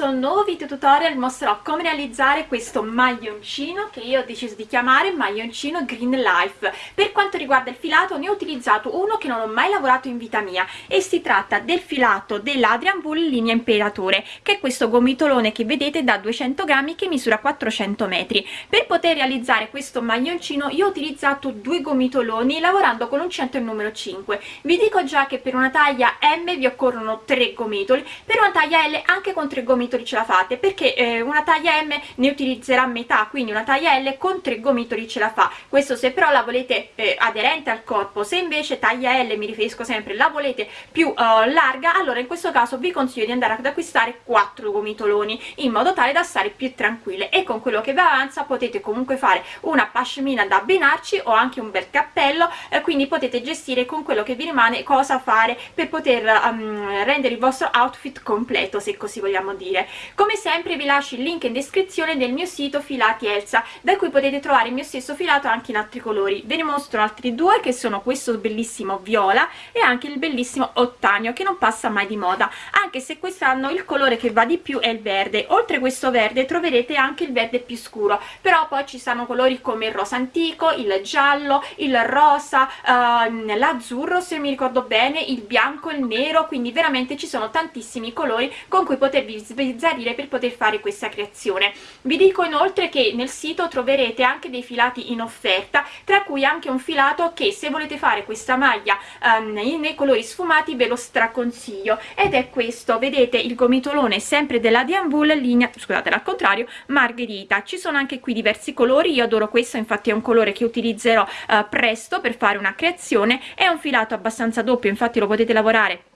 questo nuovo video tutorial mostrerò come realizzare questo maglioncino che io ho deciso di chiamare maglioncino Green Life. Per quanto riguarda il filato ne ho utilizzato uno che non ho mai lavorato in vita mia e si tratta del filato dell'Adrian Bull linea imperatore che è questo gomitolone che vedete da 200 grammi che misura 400 metri. Per poter realizzare questo maglioncino io ho utilizzato due gomitoloni lavorando con un centro numero 5. Vi dico già che per una taglia M vi occorrono tre gomitoli, per una taglia L anche con tre gomitoli ce la fate perché eh, una taglia M ne utilizzerà metà quindi una taglia L con tre gomitoli ce la fa. Questo se però la volete eh, aderente al corpo se invece taglia L mi riferisco sempre la volete più uh, larga allora in questo caso vi consiglio di andare ad acquistare quattro gomitoloni in modo tale da stare più tranquille. E con quello che vi avanza potete comunque fare una pashmina da abbinarci o anche un bel cappello eh, quindi potete gestire con quello che vi rimane cosa fare per poter um, rendere il vostro outfit completo se così vogliamo dire come sempre vi lascio il link in descrizione del mio sito filati Elsa da cui potete trovare il mio stesso filato anche in altri colori. Ve ne mostro altri due che sono questo bellissimo viola e anche il bellissimo ottanio che non passa mai di moda anche se quest'anno il colore che va di più è il verde. Oltre questo verde troverete anche il verde più scuro però poi ci sono colori come il rosa antico il giallo il rosa uh, l'azzurro se mi ricordo bene il bianco il nero quindi veramente ci sono tantissimi colori con cui potervi sbizzarrire per poter fare questa creazione. Vi dico inoltre che nel sito troverete anche dei filati in offerta tra cui anche un filato che se volete fare questa maglia um, nei colori sfumati ve lo straconsiglio. Ed è questo vedete il gomitolone sempre della Dianvul linea scusate al contrario margherita. Ci sono anche qui diversi colori io adoro questo infatti è un colore che utilizzerò uh, presto per fare una creazione. È un filato abbastanza doppio infatti lo potete lavorare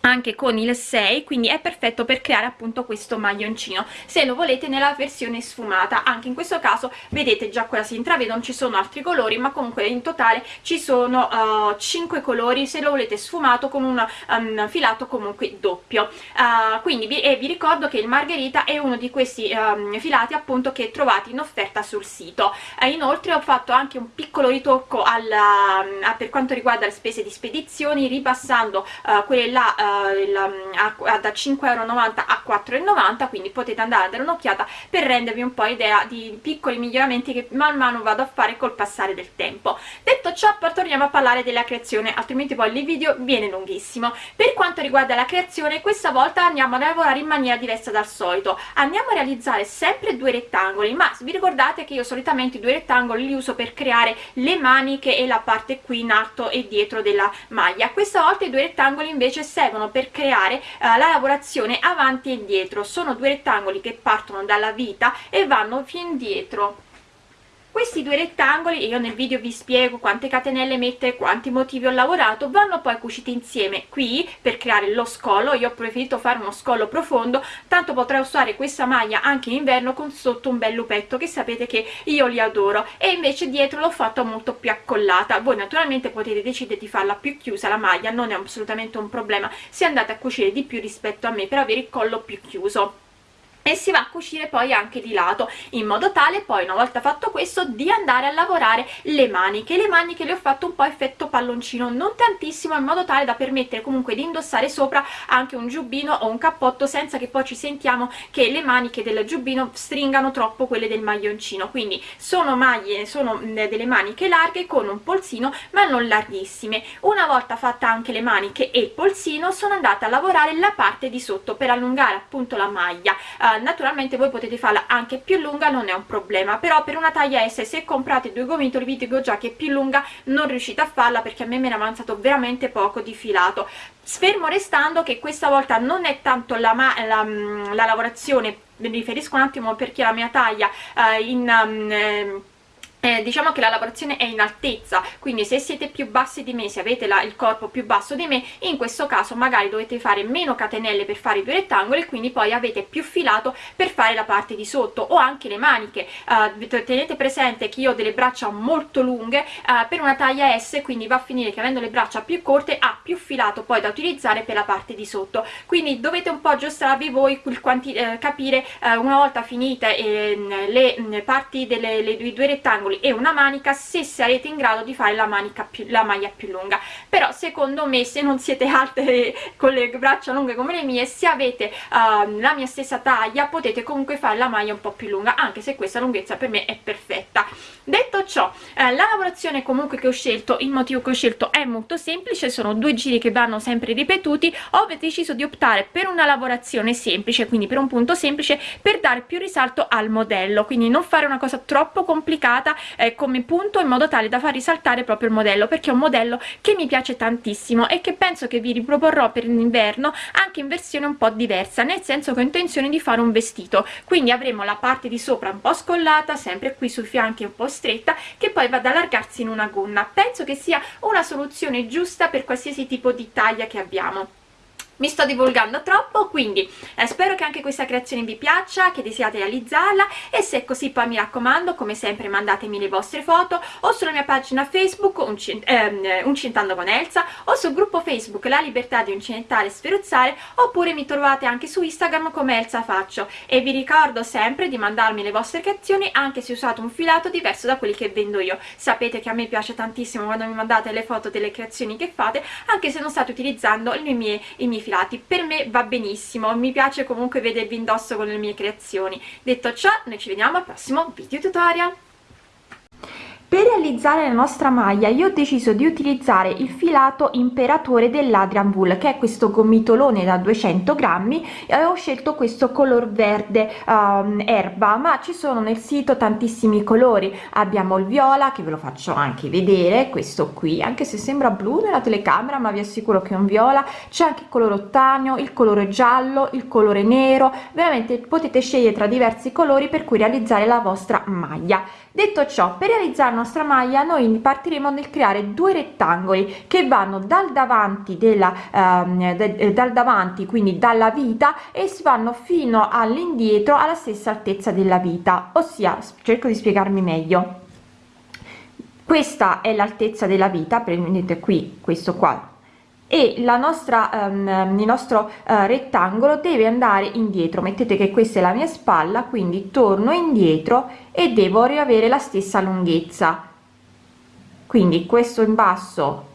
anche con il 6 quindi è perfetto per creare appunto questo maglioncino se lo volete nella versione sfumata. Anche in questo caso vedete già qua si intravede non ci sono altri colori ma comunque in totale ci sono uh, 5 colori se lo volete sfumato con un um, filato comunque doppio. Uh, quindi vi, vi ricordo che il margherita è uno di questi um, filati appunto che trovate in offerta sul sito. Uh, inoltre ho fatto anche un piccolo ritocco alla, per quanto riguarda le spese di spedizioni ripassando quelle là il, a, da 5,90 euro a 4,90 quindi potete andare a dare un'occhiata per rendervi un po' idea di piccoli miglioramenti che man mano vado a fare col passare del tempo. Detto ciò torniamo a parlare della creazione altrimenti poi il video viene lunghissimo. Per quanto riguarda la creazione questa volta andiamo a lavorare in maniera diversa dal solito. Andiamo a realizzare sempre due rettangoli ma vi ricordate che io solitamente i due rettangoli li uso per creare le maniche e la parte qui in alto e dietro della maglia. Questa volta i due rettangoli invece servono servono per creare eh, la lavorazione avanti e indietro. Sono due rettangoli che partono dalla vita e vanno fin dietro questi due rettangoli io nel video vi spiego quante catenelle mettere quanti motivi ho lavorato vanno poi cuciti insieme. Qui per creare lo scollo io ho preferito fare uno scollo profondo tanto potrei usare questa maglia anche in inverno con sotto un bel lupetto che sapete che io li adoro. E invece dietro l'ho fatto molto più accollata. Voi naturalmente potete decidere di farla più chiusa la maglia non è assolutamente un problema se andate a cucire di più rispetto a me per avere il collo più chiuso e si va a cucire poi anche di lato in modo tale poi una volta fatto questo di andare a lavorare le maniche. Le maniche le ho fatto un po' effetto palloncino non tantissimo in modo tale da permettere comunque di indossare sopra anche un giubbino o un cappotto senza che poi ci sentiamo che le maniche del giubbino stringano troppo quelle del maglioncino. Quindi sono maglie sono delle maniche larghe con un polsino ma non larghissime. Una volta fatta anche le maniche e il polsino sono andata a lavorare la parte di sotto per allungare appunto la maglia. Uh, naturalmente voi potete farla anche più lunga non è un problema però per una taglia S se comprate due gomitoli vi dico già che più lunga non riuscite a farla perché a me me ne è avanzato veramente poco di filato. Sfermo restando che questa volta non è tanto la, la, la lavorazione mi riferisco un attimo perché la mia taglia uh, in um, eh, diciamo che la lavorazione è in altezza quindi se siete più bassi di me se avete la, il corpo più basso di me in questo caso magari dovete fare meno catenelle per fare i due rettangoli quindi poi avete più filato per fare la parte di sotto o anche le maniche. Uh, tenete presente che io ho delle braccia molto lunghe uh, per una taglia S quindi va a finire che avendo le braccia più corte ha più filato poi da utilizzare per la parte di sotto. Quindi dovete un po' aggiustarvi voi eh, capire eh, una volta finite eh, le, parti delle due rettangoli rettangoli e una manica se sarete in grado di fare la manica più la maglia più lunga. Però secondo me se non siete alte con le braccia lunghe come le mie se avete uh, la mia stessa taglia potete comunque fare la maglia un po' più lunga anche se questa lunghezza per me è perfetta. Detto ciò eh, la lavorazione comunque che ho scelto il motivo che ho scelto è molto semplice sono due giri che vanno sempre ripetuti. Ho deciso di optare per una lavorazione semplice quindi per un punto semplice per dare più risalto al modello quindi non fare una cosa troppo complicata eh, come punto in modo tale da far risaltare proprio il modello perché è un modello che mi piace tantissimo e che penso che vi riproporrò per l'inverno anche in versione un po' diversa nel senso che ho intenzione di fare un vestito. Quindi avremo la parte di sopra un po' scollata sempre qui sui fianchi un po' stretta che poi va ad allargarsi in una gonna. Penso che sia una soluzione giusta per qualsiasi tipo di taglia che abbiamo mi sto divulgando troppo quindi eh, spero che anche questa creazione vi piaccia che desiate realizzarla e se è così poi mi raccomando come sempre mandatemi le vostre foto o sulla mia pagina facebook uncin ehm, uncintando con Elsa o sul gruppo facebook la libertà di uncinettare e sferuzzare oppure mi trovate anche su instagram come Elsa Faccio. E vi ricordo sempre di mandarmi le vostre creazioni anche se usate un filato diverso da quelli che vendo io. Sapete che a me piace tantissimo quando mi mandate le foto delle creazioni che fate anche se non state utilizzando le mie, i miei filati per me va benissimo. Mi piace comunque vedervi indosso con le mie creazioni. Detto ciò noi ci vediamo al prossimo video tutorial per realizzare la nostra maglia io ho deciso di utilizzare il filato imperatore dell'Adrian Wool che è questo gomitolone da 200 grammi e ho scelto questo color verde um, erba ma ci sono nel sito tantissimi colori. Abbiamo il viola che ve lo faccio anche vedere questo qui anche se sembra blu nella telecamera ma vi assicuro che è un viola. C'è anche il colore ottanio il colore giallo il colore nero. Veramente potete scegliere tra diversi colori per cui realizzare la vostra maglia detto ciò per realizzare la nostra maglia noi partiremo nel creare due rettangoli che vanno dal davanti della ehm, de, dal davanti quindi dalla vita e si vanno fino all'indietro alla stessa altezza della vita. Ossia cerco di spiegarmi meglio. Questa è l'altezza della vita prendete qui questo qua e nostra um, il nostro uh, rettangolo deve andare indietro. Mettete che questa è la mia spalla quindi torno indietro e devo riavere la stessa lunghezza. Quindi questo in basso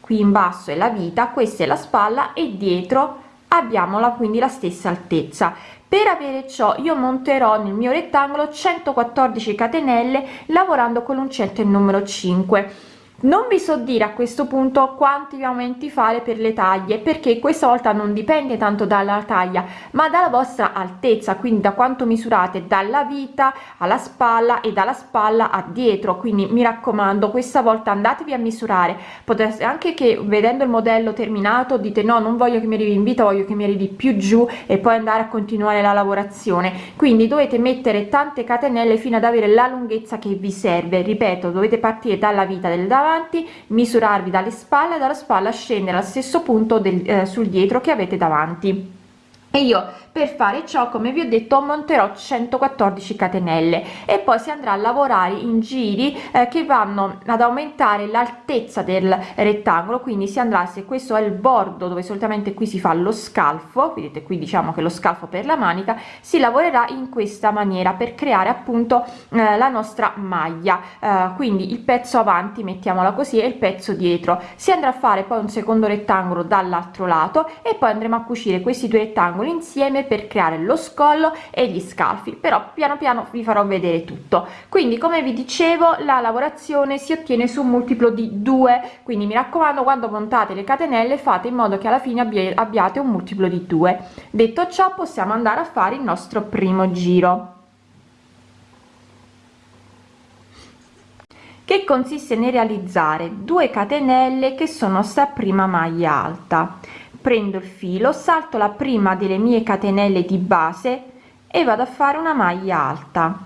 qui in basso è la vita questa è la spalla e dietro abbiamo quindi la stessa altezza. Per avere ciò io monterò nel mio rettangolo 114 catenelle lavorando con l'uncinetto il numero 5 non vi so dire a questo punto quanti aumenti fare per le taglie perché questa volta non dipende tanto dalla taglia ma dalla vostra altezza quindi da quanto misurate dalla vita alla spalla e dalla spalla a dietro. Quindi mi raccomando questa volta andatevi a misurare. Potesse anche che vedendo il modello terminato dite no non voglio che mi arrivi in vita voglio che mi arrivi più giù e poi andare a continuare la lavorazione. Quindi dovete mettere tante catenelle fino ad avere la lunghezza che vi serve. Ripeto dovete partire dalla vita del davanti davanti misurarvi dalle spalle dalla spalla scendere al stesso punto del, eh, sul dietro che avete davanti. E io per fare ciò come vi ho detto monterò 114 catenelle. E poi si andrà a lavorare in giri eh, che vanno ad aumentare l'altezza del rettangolo. Quindi si andrà se questo è il bordo dove solitamente qui si fa lo scalfo vedete qui diciamo che lo scalfo per la manica si lavorerà in questa maniera per creare appunto eh, la nostra maglia. Eh, quindi il pezzo avanti mettiamola così e il pezzo dietro. Si andrà a fare poi un secondo rettangolo dall'altro lato e poi andremo a cucire questi due rettangoli insieme insieme per creare lo scollo e gli scalfi però piano piano vi farò vedere tutto. Quindi come vi dicevo la lavorazione si ottiene su un multiplo di 2 quindi mi raccomando quando montate le catenelle fate in modo che alla fine abbiate un multiplo di 2 detto ciò possiamo andare a fare il nostro primo giro. Che consiste nel realizzare 2 catenelle che sono sta prima maglia alta prendo il filo salto la prima delle mie catenelle di base e vado a fare una maglia alta.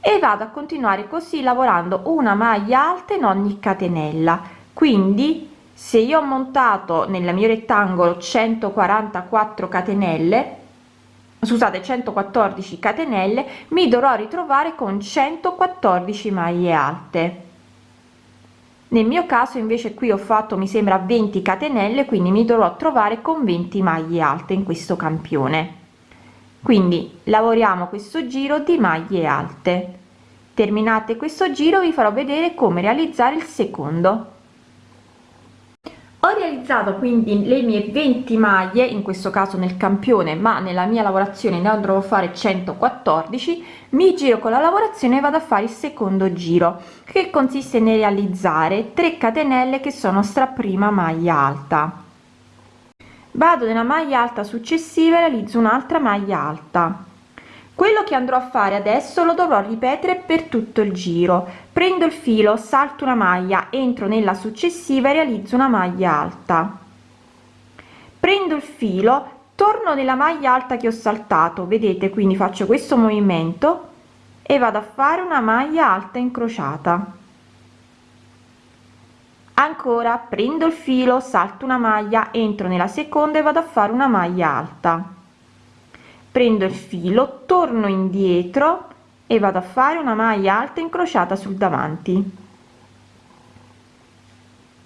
E vado a continuare così lavorando una maglia alta in ogni catenella. Quindi se io ho montato nel mio rettangolo 144 catenelle scusate 114 catenelle mi dovrò ritrovare con 114 maglie alte nel mio caso invece qui ho fatto mi sembra 20 catenelle quindi mi dovrò trovare con 20 maglie alte in questo campione. Quindi lavoriamo questo giro di maglie alte. Terminate questo giro vi farò vedere come realizzare il secondo ho realizzato quindi le mie 20 maglie in questo caso nel campione ma nella mia lavorazione ne andrò a fare 114 mi giro con la lavorazione e vado a fare il secondo giro che consiste nel realizzare 3 catenelle che sono stra prima maglia alta. Vado nella maglia alta successiva e realizzo un'altra maglia alta quello che andrò a fare adesso lo dovrò ripetere per tutto il giro. Prendo il filo salto una maglia entro nella successiva e realizzo una maglia alta. Prendo il filo torno nella maglia alta che ho saltato. Vedete quindi faccio questo movimento e vado a fare una maglia alta incrociata. Ancora prendo il filo salto una maglia entro nella seconda e vado a fare una maglia alta prendo il filo torno indietro e vado a fare una maglia alta incrociata sul davanti.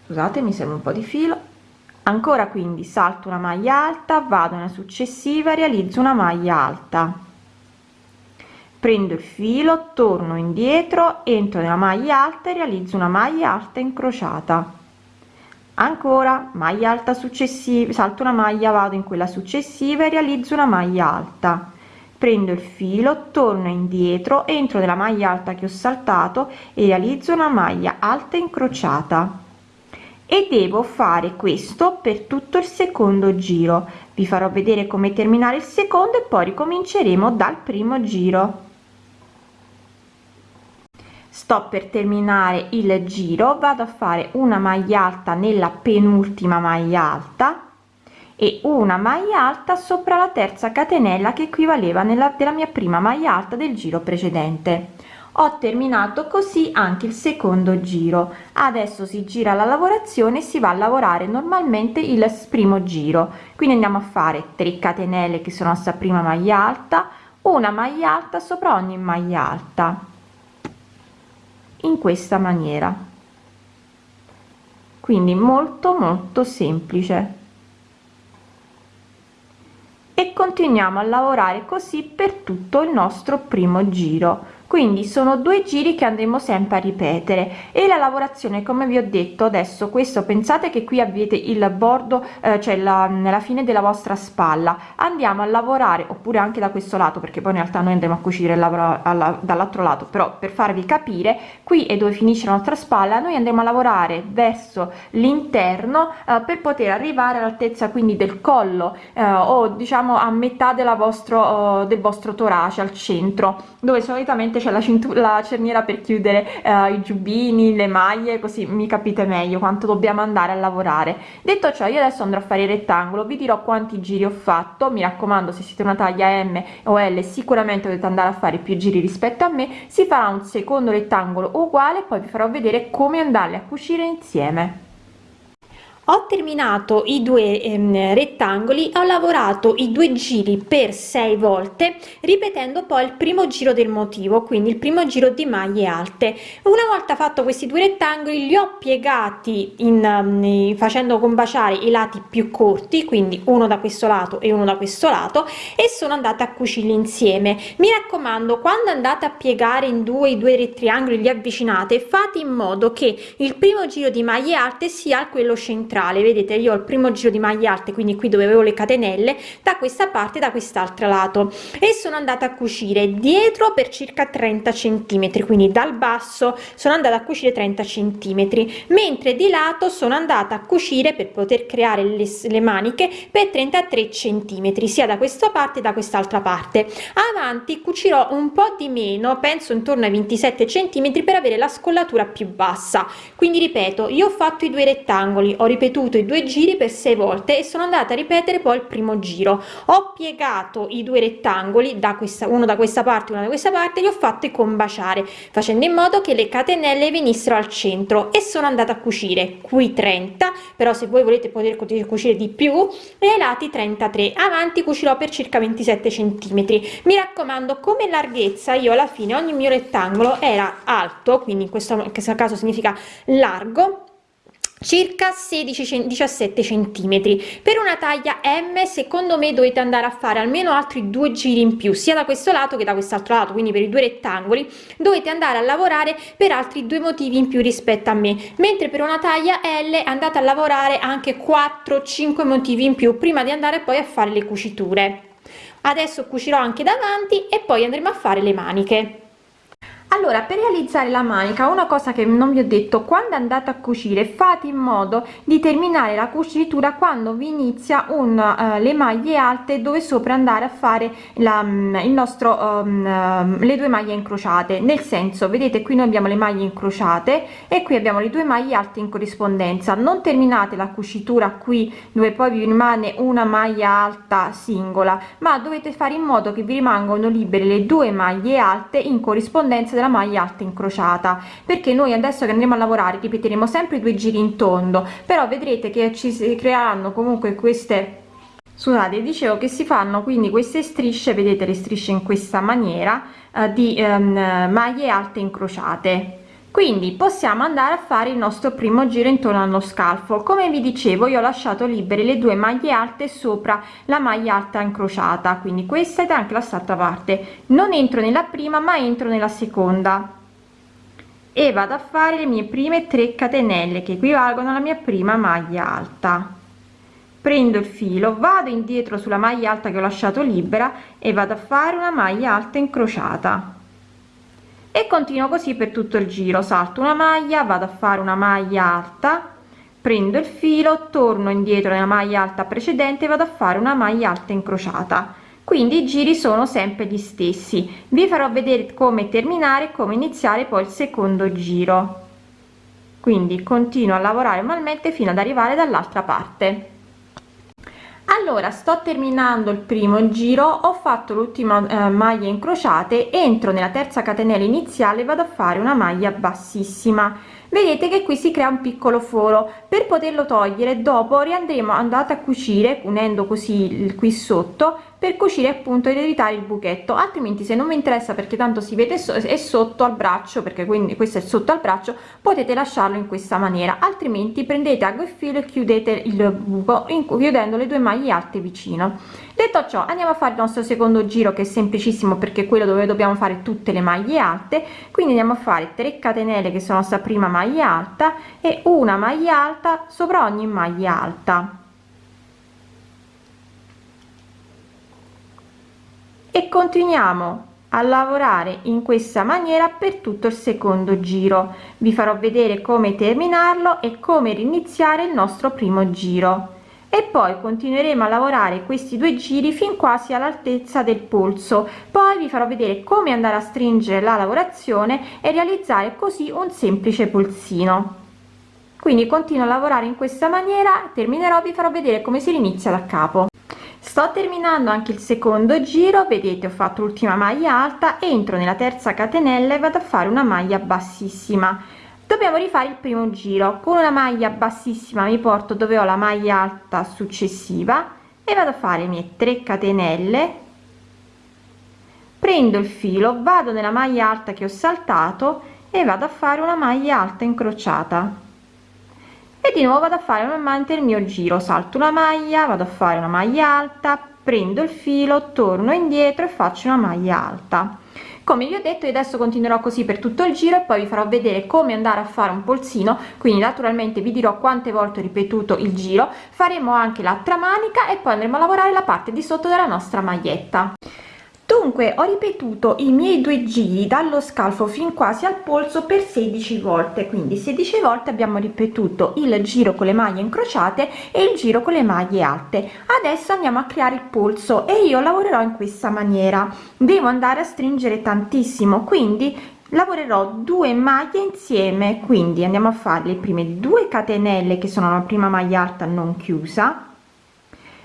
Scusate mi serve un po di filo. Ancora quindi salto una maglia alta vado nella successiva realizzo una maglia alta. Prendo il filo torno indietro entro nella maglia alta e realizzo una maglia alta incrociata ancora maglia alta successiva salto una maglia vado in quella successiva e realizzo una maglia alta. Prendo il filo torno indietro entro nella maglia alta che ho saltato e realizzo una maglia alta incrociata. E devo fare questo per tutto il secondo giro. Vi farò vedere come terminare il secondo e poi ricominceremo dal primo giro sto per terminare il giro vado a fare una maglia alta nella penultima maglia alta e una maglia alta sopra la terza catenella che equivaleva nella della mia prima maglia alta del giro precedente. Ho terminato così anche il secondo giro. Adesso si gira la lavorazione si va a lavorare normalmente il primo giro. Quindi andiamo a fare 3 catenelle che sono sta prima maglia alta una maglia alta sopra ogni maglia alta in questa maniera. Quindi molto molto semplice. E continuiamo a lavorare così per tutto il nostro primo giro quindi sono due giri che andremo sempre a ripetere. E la lavorazione come vi ho detto adesso questo pensate che qui avete il bordo eh, cioè la, nella fine della vostra spalla. Andiamo a lavorare oppure anche da questo lato perché poi in realtà noi andremo a cucire dall'altro lato. Però per farvi capire qui è dove finisce la nostra spalla noi andremo a lavorare verso l'interno eh, per poter arrivare all'altezza quindi del collo eh, o diciamo a metà della vostro del vostro torace al centro dove solitamente c'è la, la cerniera per chiudere eh, i giubbini le maglie così mi capite meglio quanto dobbiamo andare a lavorare. Detto ciò io adesso andrò a fare il rettangolo vi dirò quanti giri ho fatto mi raccomando se siete una taglia m o l sicuramente dovete andare a fare più giri rispetto a me si farà un secondo rettangolo uguale poi vi farò vedere come andarli a cucire insieme ho terminato i due ehm, rettangoli ho lavorato i due giri per sei volte ripetendo poi il primo giro del motivo quindi il primo giro di maglie alte. Una volta fatto questi due rettangoli li ho piegati in um, facendo combaciare i lati più corti quindi uno da questo lato e uno da questo lato e sono andata a cucirli insieme. Mi raccomando quando andate a piegare in due i due triangoli li avvicinate fate in modo che il primo giro di maglie alte sia quello centrale centrale. Vedete io ho il primo giro di maglie alte quindi qui dove avevo le catenelle da questa parte da quest'altro lato. E sono andata a cucire dietro per circa 30 centimetri quindi dal basso sono andata a cucire 30 centimetri mentre di lato sono andata a cucire per poter creare le, le maniche per 33 centimetri sia da questa parte da quest'altra parte. Avanti cucirò un po di meno penso intorno ai 27 centimetri per avere la scollatura più bassa. Quindi ripeto io ho fatto i due rettangoli ho ripetuto ripetuto i due giri per sei volte e sono andata a ripetere poi il primo giro. Ho piegato i due rettangoli da questa uno da questa parte una da questa parte li ho fatti combaciare facendo in modo che le catenelle venissero al centro e sono andata a cucire qui 30 però se voi volete poter cucire di più e ai lati 33 avanti cucirò per circa 27 centimetri. Mi raccomando come larghezza io alla fine ogni mio rettangolo era alto quindi in questo, caso significa largo circa 16 17 centimetri. Per una taglia m secondo me dovete andare a fare almeno altri due giri in più sia da questo lato che da quest'altro lato quindi per i due rettangoli. Dovete andare a lavorare per altri due motivi in più rispetto a me. Mentre per una taglia l andate a lavorare anche 4 5 motivi in più prima di andare poi a fare le cuciture. Adesso cucirò anche davanti e poi andremo a fare le maniche allora per realizzare la manica una cosa che non vi ho detto quando andate a cucire fate in modo di terminare la cucitura quando vi inizia un uh, le maglie alte dove sopra andare a fare la, um, il nostro um, le due maglie incrociate. Nel senso vedete qui noi abbiamo le maglie incrociate e qui abbiamo le due maglie alte in corrispondenza. Non terminate la cucitura qui dove poi vi rimane una maglia alta singola ma dovete fare in modo che vi rimangono libere le due maglie alte in corrispondenza della maglia alta incrociata. Perché noi adesso che andremo a lavorare ripeteremo sempre due giri in tondo però vedrete che ci si creeranno comunque queste scusate dicevo che si fanno quindi queste strisce vedete le strisce in questa maniera eh, di ehm, maglie alte incrociate quindi possiamo andare a fare il nostro primo giro intorno allo scalfo. Come vi dicevo io ho lasciato libere le due maglie alte sopra la maglia alta incrociata. Quindi questa ed anche la stessa parte. Non entro nella prima ma entro nella seconda. E vado a fare le mie prime 3 catenelle che equivalgono alla mia prima maglia alta. Prendo il filo vado indietro sulla maglia alta che ho lasciato libera e vado a fare una maglia alta incrociata e continuo così per tutto il giro. Salto una maglia vado a fare una maglia alta prendo il filo torno indietro nella maglia alta precedente vado a fare una maglia alta incrociata. Quindi i giri sono sempre gli stessi. Vi farò vedere come terminare come iniziare poi il secondo giro. Quindi continuo a lavorare manualmente fino ad arrivare dall'altra parte allora sto terminando il primo giro ho fatto l'ultima eh, maglia incrociate entro nella terza catenella iniziale vado a fare una maglia bassissima. Vedete che qui si crea un piccolo foro. Per poterlo togliere dopo riandremo andate a cucire unendo così il qui sotto per cucire appunto ed evitare il buchetto. Altrimenti se non vi interessa perché tanto si vede so è sotto al braccio perché quindi questo è sotto al braccio potete lasciarlo in questa maniera. Altrimenti prendete ago e filo e chiudete il buco chiudendo le due maglie alte vicino. Detto ciò andiamo a fare il nostro secondo giro che è semplicissimo perché quello dove dobbiamo fare tutte le maglie alte. Quindi andiamo a fare 3 catenelle che sono sta prima maglia alta e una maglia alta sopra ogni maglia alta e continuiamo a lavorare in questa maniera per tutto il secondo giro. Vi farò vedere come terminarlo e come riniziare il nostro primo giro. E poi continueremo a lavorare questi due giri fin quasi all'altezza del polso. Poi vi farò vedere come andare a stringere la lavorazione e realizzare così un semplice polsino. Quindi continuo a lavorare in questa maniera terminerò vi farò vedere come si inizia da capo sto terminando anche il secondo giro vedete ho fatto l'ultima maglia alta entro nella terza catenella e vado a fare una maglia bassissima. Dobbiamo rifare il primo giro. Con una maglia bassissima mi porto dove ho la maglia alta successiva e vado a fare le mie 3 catenelle. Prendo il filo vado nella maglia alta che ho saltato e vado a fare una maglia alta incrociata e di nuovo vado a fare normalmente il mio giro. Salto una maglia vado a fare una maglia alta prendo il filo torno indietro e faccio una maglia alta. Come vi ho detto io adesso continuerò così per tutto il giro e poi vi farò vedere come andare a fare un polsino. Quindi naturalmente vi dirò quante volte ho ripetuto il giro. Faremo anche l'altra manica e poi andremo a lavorare la parte di sotto della nostra maglietta dunque ho ripetuto i miei due giri dallo scalfo fin quasi al polso per 16 volte. Quindi 16 volte abbiamo ripetuto il giro con le maglie incrociate e il giro con le maglie alte. Adesso andiamo a creare il polso e io lavorerò in questa maniera. Devo andare a stringere tantissimo quindi lavorerò due maglie insieme. Quindi andiamo a fare le prime due catenelle che sono la prima maglia alta non chiusa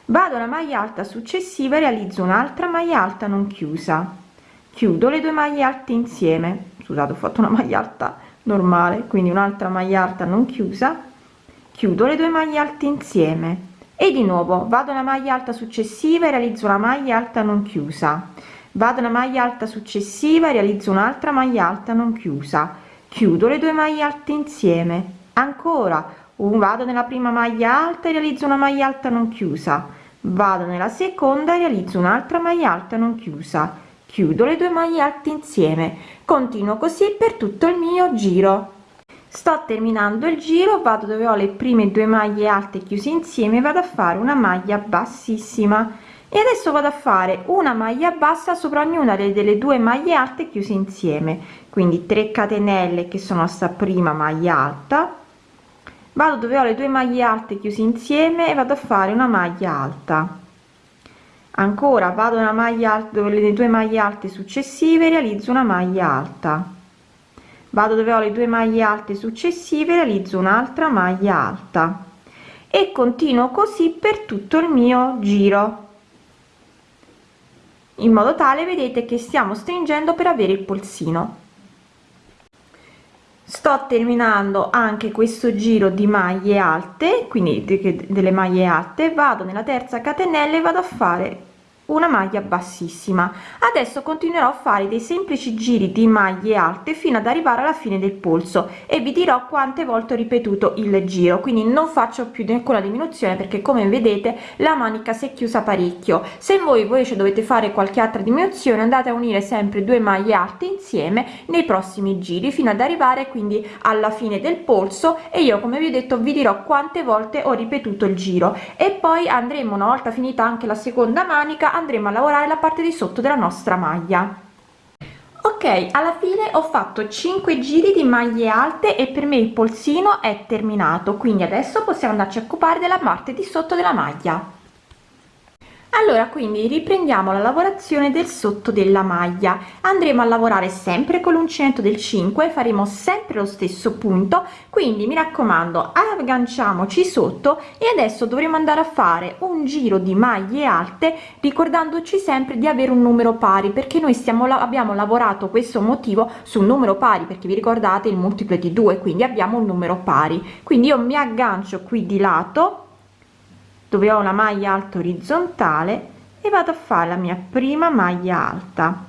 vado alla maglia alta successiva e realizzo un'altra maglia alta non chiusa. Chiudo le due maglie alte insieme. Scusate ho fatto una maglia alta normale quindi un'altra maglia alta non chiusa. Chiudo le due maglie alte insieme. E di nuovo vado alla maglia alta successiva e realizzo una maglia alta non chiusa. Vado alla maglia alta successiva e realizzo un'altra maglia alta non chiusa. Chiudo le due maglie alte insieme. Ancora vado nella prima maglia alta e realizzo una maglia alta non chiusa. Vado nella seconda e realizzo un'altra maglia alta non chiusa. Chiudo le due maglie alte insieme. Continuo così per tutto il mio giro. Sto terminando il giro vado dove ho le prime due maglie alte chiuse insieme vado a fare una maglia bassissima. E adesso vado a fare una maglia bassa sopra ognuna delle due maglie alte chiuse insieme. Quindi 3 catenelle che sono sta prima maglia alta vado dove ho le due maglie alte chiuse insieme e vado a fare una maglia alta. Ancora vado nella maglia alta dove le due maglie alte successive realizzo una maglia alta. Vado dove ho le due maglie alte successive realizzo un'altra maglia alta. E continuo così per tutto il mio giro. In modo tale vedete che stiamo stringendo per avere il polsino sto terminando anche questo giro di maglie alte quindi delle maglie alte vado nella terza catenella e vado a fare una maglia bassissima. Adesso continuerò a fare dei semplici giri di maglie alte fino ad arrivare alla fine del polso e vi dirò quante volte ho ripetuto il giro quindi non faccio più nessuna diminuzione perché come vedete la manica si è chiusa parecchio. Se voi invece dovete fare qualche altra diminuzione andate a unire sempre due maglie alte insieme nei prossimi giri fino ad arrivare quindi alla fine del polso e io come vi ho detto vi dirò quante volte ho ripetuto il giro. E poi andremo una volta finita anche la seconda manica andremo a lavorare la parte di sotto della nostra maglia. Ok alla fine ho fatto 5 giri di maglie alte e per me il polsino è terminato quindi adesso possiamo andarci a occupare della parte di sotto della maglia allora quindi riprendiamo la lavorazione del sotto della maglia. Andremo a lavorare sempre con l'uncinetto del 5 faremo sempre lo stesso punto. Quindi mi raccomando agganciamoci sotto e adesso dovremo andare a fare un giro di maglie alte ricordandoci sempre di avere un numero pari perché noi stiamo abbiamo lavorato questo motivo su un numero pari perché vi ricordate il multiplo di 2 quindi abbiamo un numero pari. Quindi io mi aggancio qui di lato dove ho la maglia alta orizzontale e vado a fare la mia prima maglia alta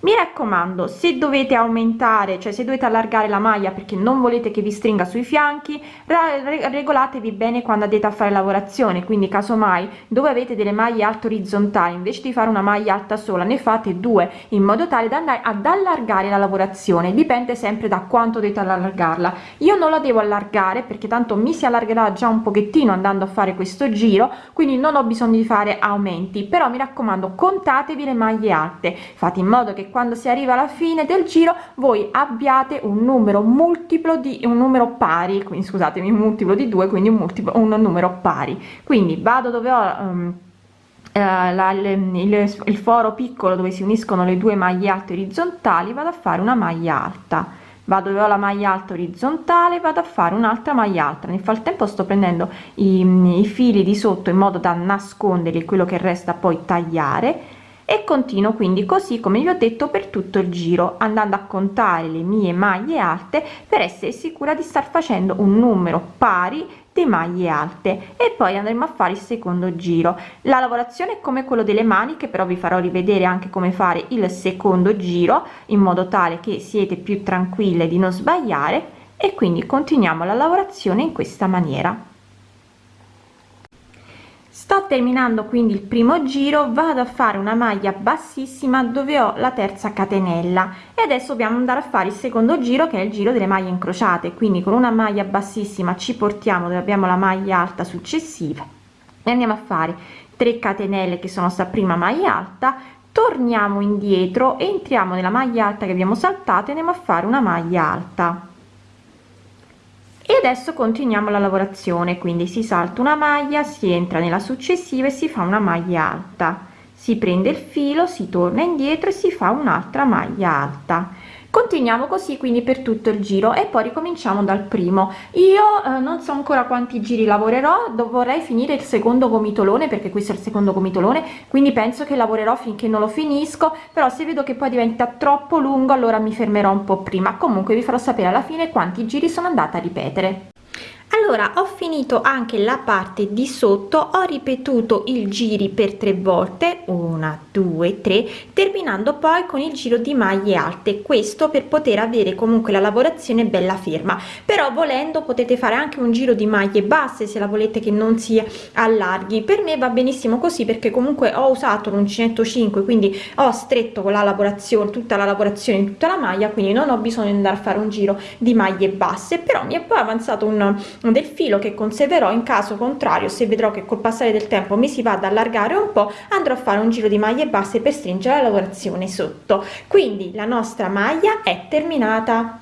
mi raccomando se dovete aumentare cioè se dovete allargare la maglia perché non volete che vi stringa sui fianchi regolatevi bene quando andate a fare lavorazione quindi casomai dove avete delle maglie alte orizzontali invece di fare una maglia alta sola ne fate due in modo tale da andare ad allargare la lavorazione dipende sempre da quanto dovete allargarla. Io non la devo allargare perché tanto mi si allargherà già un pochettino andando a fare questo giro quindi non ho bisogno di fare aumenti però mi raccomando contatevi le maglie alte fate in modo che quando si arriva alla fine del giro voi abbiate un numero multiplo di un numero pari quindi scusatemi un multiplo di 2 quindi un multiplo un numero pari. Quindi vado dove ho um, la, il, il foro piccolo dove si uniscono le due maglie alte orizzontali vado a fare una maglia alta. Vado dove ho la maglia alta orizzontale vado a fare un'altra maglia alta. Nel frattempo sto prendendo i, i fili di sotto in modo da nascondere quello che resta poi tagliare e continuo quindi così come vi ho detto per tutto il giro andando a contare le mie maglie alte per essere sicura di star facendo un numero pari di maglie alte. E poi andremo a fare il secondo giro. La lavorazione è come quello delle maniche però vi farò rivedere anche come fare il secondo giro in modo tale che siete più tranquille di non sbagliare. E quindi continuiamo la lavorazione in questa maniera sto terminando quindi il primo giro vado a fare una maglia bassissima dove ho la terza catenella e adesso dobbiamo andare a fare il secondo giro che è il giro delle maglie incrociate. Quindi con una maglia bassissima ci portiamo dove abbiamo la maglia alta successiva e andiamo a fare 3 catenelle che sono sta prima maglia alta torniamo indietro entriamo nella maglia alta che abbiamo saltato e andiamo a fare una maglia alta e adesso continuiamo la lavorazione quindi si salta una maglia si entra nella successiva e si fa una maglia alta. Si prende il filo si torna indietro e si fa un'altra maglia alta continuiamo così quindi per tutto il giro e poi ricominciamo dal primo. Io eh, non so ancora quanti giri lavorerò vorrei finire il secondo gomitolone perché questo è il secondo gomitolone quindi penso che lavorerò finché non lo finisco però se vedo che poi diventa troppo lungo allora mi fermerò un po prima. Comunque vi farò sapere alla fine quanti giri sono andata a ripetere allora ho finito anche la parte di sotto ho ripetuto il giri per tre volte una due tre terminando poi con il giro di maglie alte. Questo per poter avere comunque la lavorazione bella ferma. Però volendo potete fare anche un giro di maglie basse se la volete che non si allarghi. Per me va benissimo così perché comunque ho usato l'uncinetto 5 quindi ho stretto con la lavorazione tutta la lavorazione tutta la maglia quindi non ho bisogno di andare a fare un giro di maglie basse. Però mi è poi avanzato un del filo che conserverò in caso contrario. Se vedrò che col passare del tempo mi si va ad allargare un po andrò a fare un giro di maglie basse per stringere la lavorazione sotto. Quindi la nostra maglia è terminata